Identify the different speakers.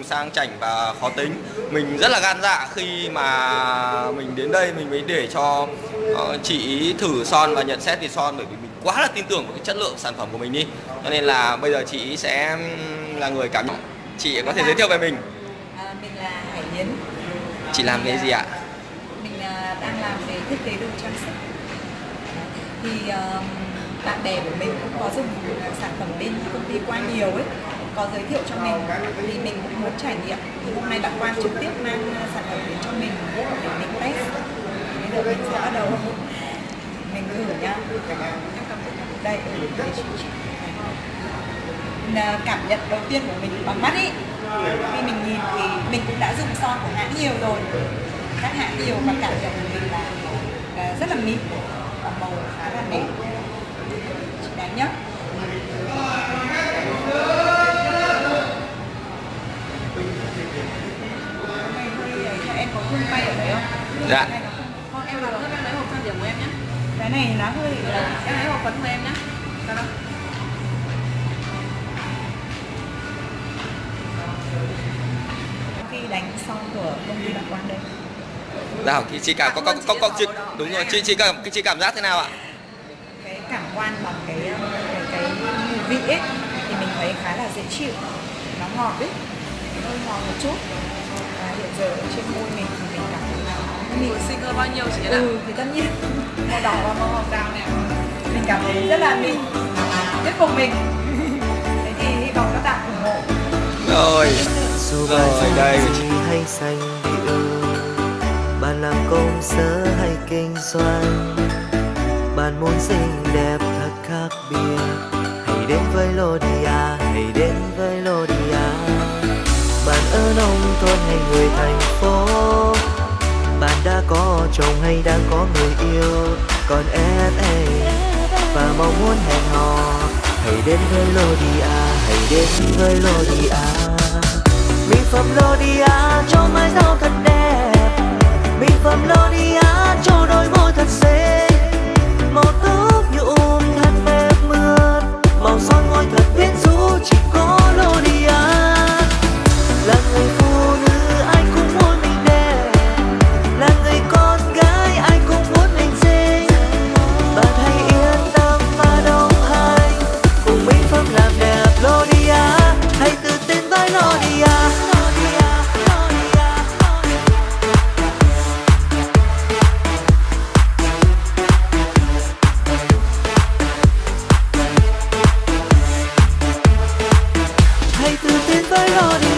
Speaker 1: trông sang chảnh và khó tính. Mình rất là gan dạ khi mà mình đến đây mình mới để cho uh, chị thử son và nhận xét về son bởi vì mình quá là tin tưởng vào cái chất lượng sản phẩm của mình đi. Cho nên là bây giờ chị sẽ là người cảm nhận. Chị có thể giới thiệu về mình.
Speaker 2: À, mình là Hải Yến.
Speaker 1: chị làm cái gì ạ?
Speaker 2: Mình à, đang làm về thiết kế đồ trang sức. Thì um, bạn bè của mình cũng có dùng sản phẩm bên công ty qua nhiều ấy có giới thiệu cho mình thì mình cũng muốn trải nghiệm. Thì hôm nay bạn quan trực tiếp mang ờ, sản phẩm đến cho mình để mình test. Bây giờ mình sẽ bắt đầu. Mình thử nhá. Đây. Ờ, cảm nhận đầu tiên của mình bằng mắt ý. Khi mình nhìn thì mình cũng đã dùng son của hãng nhiều rồi. Các hãng nhiều và cảm nhận của mình là rất là mịn, và màu khá là đẹp. Chị nhất hương bay ở đấy không?
Speaker 1: Dạ.
Speaker 2: Không,
Speaker 3: em em lấy hộp trang điểm của em nhé
Speaker 2: cái này nó hơi
Speaker 3: Em lấy hộp phấn của em nhé Sao đâu?
Speaker 2: khi đánh son của công ty bạn Quang đây.
Speaker 1: Nào chị, chị cảm có có có, có chị, đúng rồi chị chị cảm chị cảm giác thế nào ạ?
Speaker 2: Cái cảm quan bằng cái cái, cái vị ấy thì mình thấy khá là dễ chịu. Nó ngọt ấy. Hơi ngọt một chút
Speaker 3: Mùi sinh cơ bao nhiêu chị ạ?
Speaker 2: ừ thì tất nhiên. Màu đỏ và màu hồng. Đào này mình cảm thấy rất là mịn thuyết phục mình. Thế thì hy vọng các bạn ủng hộ.
Speaker 1: Rồi.
Speaker 4: Dù
Speaker 1: Rồi, đây.
Speaker 4: hay xanh điệu bạn làm công sở hay kinh doanh? Bạn muốn xinh đẹp thật khác biệt. Hãy đến với Lodia hãy đến với Lodia. Bạn ở nông thôn hay người thành hay đang có người yêu, còn em ấy và mong muốn hẹn hò. Hãy đến với Lodia hãy đến với Lodia hãy tự tin với Lodia